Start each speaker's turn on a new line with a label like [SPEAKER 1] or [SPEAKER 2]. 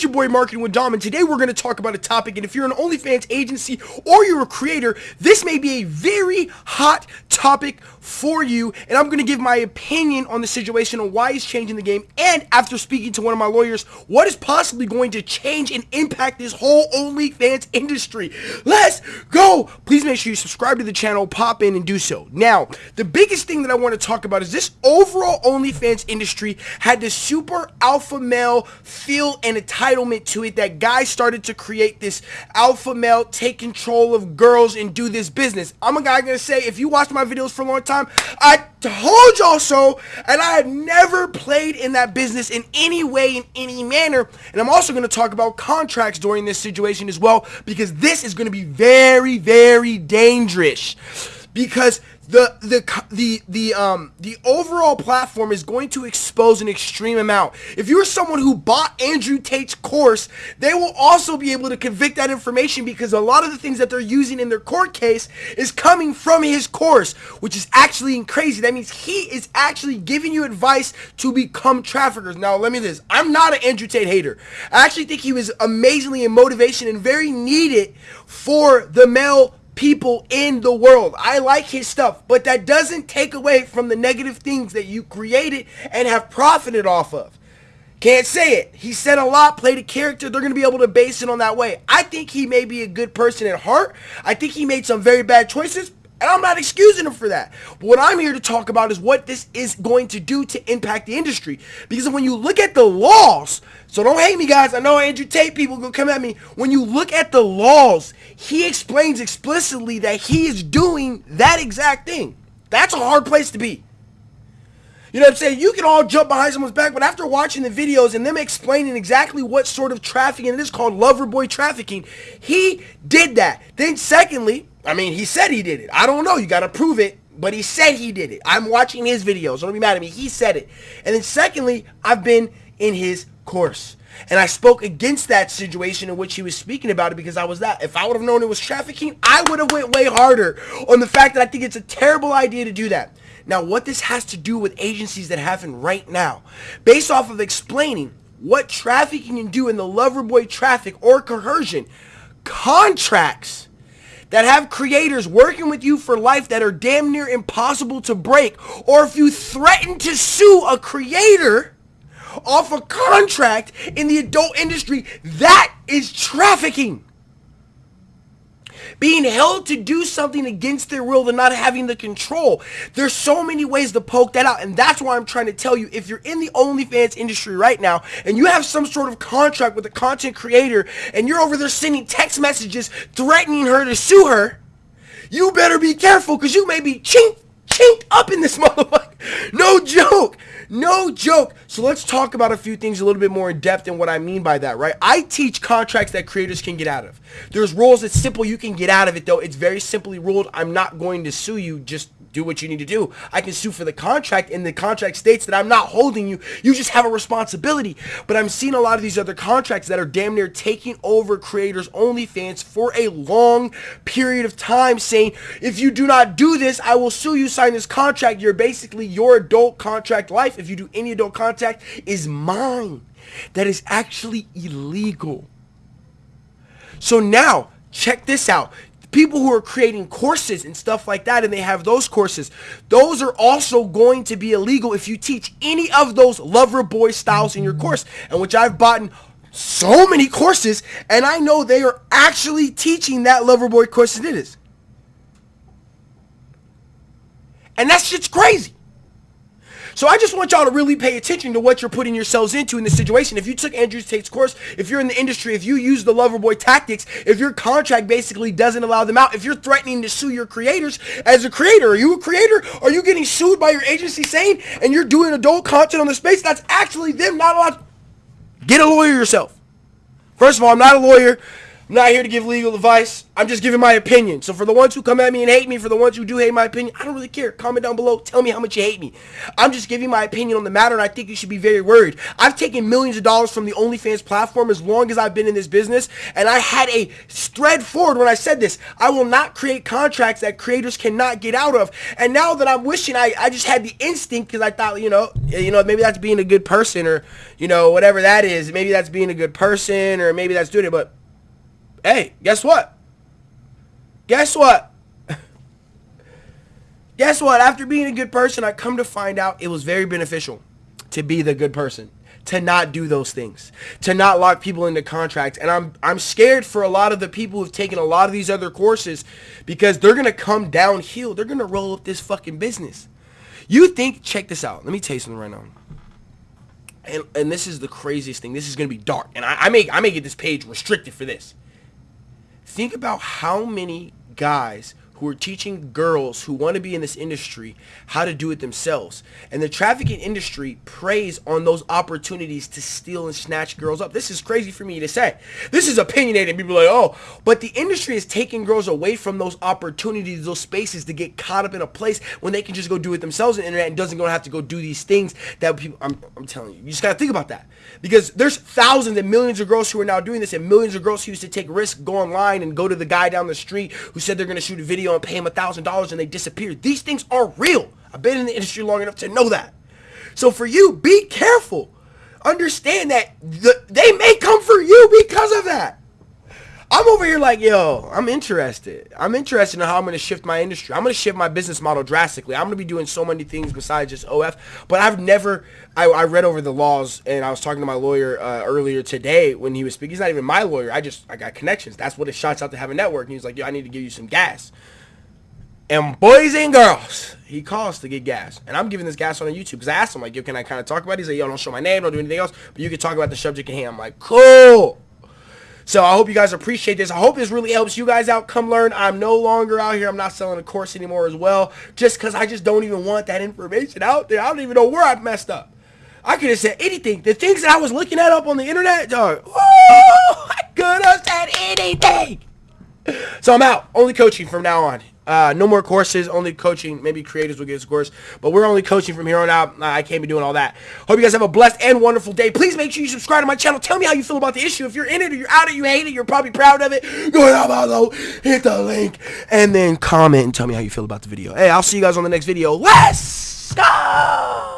[SPEAKER 1] It's your boy Marketing with Dom, and today we're going to talk about a topic. And if you're an OnlyFans agency or you're a creator, this may be a very hot topic for you. And I'm going to give my opinion on the situation and why it's changing the game. And after speaking to one of my lawyers, what is possibly going to change and impact this whole OnlyFans industry. Let's go! Please make sure you subscribe to the channel, pop in, and do so. Now, the biggest thing that I want to talk about is this overall OnlyFans industry had this super alpha male feel and entitlement to it that guys started to create this alpha male take control of girls and do this business. I'm a guy gonna say if you watched my videos for a long time, I told y'all so and I have never played in that business in any way in any manner and I'm also to talk about contracts during this situation as well because this is to be very very dangerous because the the the the um the overall platform is going to expose an extreme amount. If you're someone who bought Andrew Tate's course, they will also be able to convict that information because a lot of the things that they're using in their court case is coming from his course, which is actually crazy. That means he is actually giving you advice to become traffickers. Now, let me this. I'm not an Andrew Tate hater. I actually think he was amazingly in motivation and very needed for the male people in the world. I like his stuff, but that doesn't take away from the negative things that you created and have profited off of. Can't say it. He said a lot, played a character. They're going to be able to base it on that way. I think he may be a good person at heart. I think he made some very bad choices, and I'm not excusing him for that. But what I'm here to talk about is what this is going to do to impact the industry. Because when you look at the laws, so don't hate me guys, I know Andrew Tate people will come at me. When you look at the laws, he explains explicitly that he is doing that exact thing. That's a hard place to be. You know what I'm saying? You can all jump behind someone's back, but after watching the videos and them explaining exactly what sort of trafficking it is called lover boy trafficking, he did that. Then secondly, I mean, he said he did it. I don't know. You got to prove it. But he said he did it. I'm watching his videos. Don't be mad at me. He said it. And then secondly, I've been in his course. And I spoke against that situation in which he was speaking about it because I was that. If I would have known it was trafficking, I would have went way harder on the fact that I think it's a terrible idea to do that. Now, what this has to do with agencies that happen right now, based off of explaining what trafficking can do in the lover boy traffic or coercion, contracts that have creators working with you for life that are damn near impossible to break, or if you threaten to sue a creator off a contract in the adult industry, that is trafficking being held to do something against their will and not having the control. There's so many ways to poke that out. And that's why I'm trying to tell you, if you're in the OnlyFans industry right now and you have some sort of contract with a content creator and you're over there sending text messages threatening her to sue her, you better be careful because you may be chink, chinked up in this motherfucker. No joke. No joke. So let's talk about a few things a little bit more in depth and what I mean by that, right? I teach contracts that creators can get out of. There's rules that's simple you can get out of it though. It's very simply ruled. I'm not going to sue you. Just do what you need to do. I can sue for the contract and the contract states that I'm not holding you. You just have a responsibility. But I'm seeing a lot of these other contracts that are damn near taking over creators OnlyFans for a long period of time saying, if you do not do this, I will sue you, sign this contract. You're basically your adult contract life, if you do any adult contact, is mine. That is actually illegal. So now, check this out people who are creating courses and stuff like that and they have those courses those are also going to be illegal if you teach any of those lover boy styles in your course. And which I've bought so many courses and I know they are actually teaching that lover boy course it is. And that shit's crazy so I just want y'all to really pay attention to what you're putting yourselves into in this situation. If you took Andrew Tate's course, if you're in the industry, if you use the Loverboy tactics, if your contract basically doesn't allow them out, if you're threatening to sue your creators as a creator, are you a creator? Are you getting sued by your agency saying and you're doing adult content on the space? That's actually them not allowed. Get a lawyer yourself. First of all, I'm not a lawyer. I'm not here to give legal advice. I'm just giving my opinion. So for the ones who come at me and hate me, for the ones who do hate my opinion, I don't really care. Comment down below. Tell me how much you hate me. I'm just giving my opinion on the matter, and I think you should be very worried. I've taken millions of dollars from the OnlyFans platform as long as I've been in this business, and I had a thread forward when I said this. I will not create contracts that creators cannot get out of. And now that I'm wishing, I, I just had the instinct because I thought, you know, eh, you know, maybe that's being a good person or, you know, whatever that is. Maybe that's being a good person or maybe that's doing it, but hey, guess what? Guess what? guess what? After being a good person, I come to find out it was very beneficial to be the good person, to not do those things, to not lock people into contracts. And I'm I'm scared for a lot of the people who've taken a lot of these other courses because they're gonna come downhill. They're gonna roll up this fucking business. You think? Check this out. Let me tell you something right now. And, and this is the craziest thing. This is gonna be dark, and I, I make I may get this page restricted for this. Think about how many guys who are teaching girls who want to be in this industry how to do it themselves. And the trafficking industry preys on those opportunities to steal and snatch girls up. This is crazy for me to say. This is opinionated. People are like, oh, but the industry is taking girls away from those opportunities, those spaces to get caught up in a place when they can just go do it themselves on the internet and doesn't go have to go do these things that people, I'm, I'm telling you, you just got to think about that. Because there's thousands and millions of girls who are now doing this and millions of girls who used to take risks, go online and go to the guy down the street who said they're going to shoot a video and pay him a thousand dollars and they disappear. These things are real. I've been in the industry long enough to know that. So for you, be careful. Understand that the, they may come for you because of that. I'm over here like, yo, I'm interested. I'm interested in how I'm going to shift my industry. I'm going to shift my business model drastically. I'm going to be doing so many things besides just OF. But I've never, I, I read over the laws and I was talking to my lawyer uh, earlier today when he was speaking. He's not even my lawyer. I just, I got connections. That's what it shots out to have a network. And he was like, yo, I need to give you some gas. And boys and girls, he calls to get gas. And I'm giving this gas on YouTube because I asked him, like, yo, can I kind of talk about it? He's like, yo, don't show my name, don't do anything else, but you can talk about the subject at hand. I'm like, cool. So I hope you guys appreciate this. I hope this really helps you guys out. Come learn. I'm no longer out here. I'm not selling a course anymore as well. Just because I just don't even want that information out there. I don't even know where I messed up. I could have said anything. The things that I was looking at up on the internet, dog. I could have said anything. So I'm out. Only coaching from now on. Uh, no more courses, only coaching. Maybe creators will get a course, but we're only coaching from here on out. I can't be doing all that. Hope you guys have a blessed and wonderful day. Please make sure you subscribe to my channel. Tell me how you feel about the issue. If you're in it or you're out of it, you hate it, you're probably proud of it. Go down below, hit the link, and then comment and tell me how you feel about the video. Hey, I'll see you guys on the next video. Let's go!